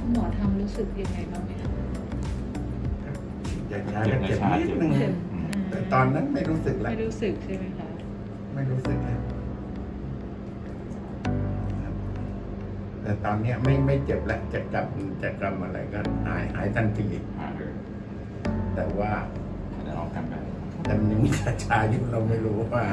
คุณหมอทำรู้สึกยังไงบ้างไหมคะยากยาก็เจ็บนิดนึงแต่ตอนนั้นไม่รู้สึกแล้วไม่รู้สึกใช่ไหมคะไม่รู้สึกแล้วแต่ตอนนี้ไม่ไม่เจ็บแล้วจะกำจะกำอะไรก็หายหายทันทีหาเลยแต่ว่าลองทำแต่มันยังมีชาชาอยู่เราไม่รู้ว่า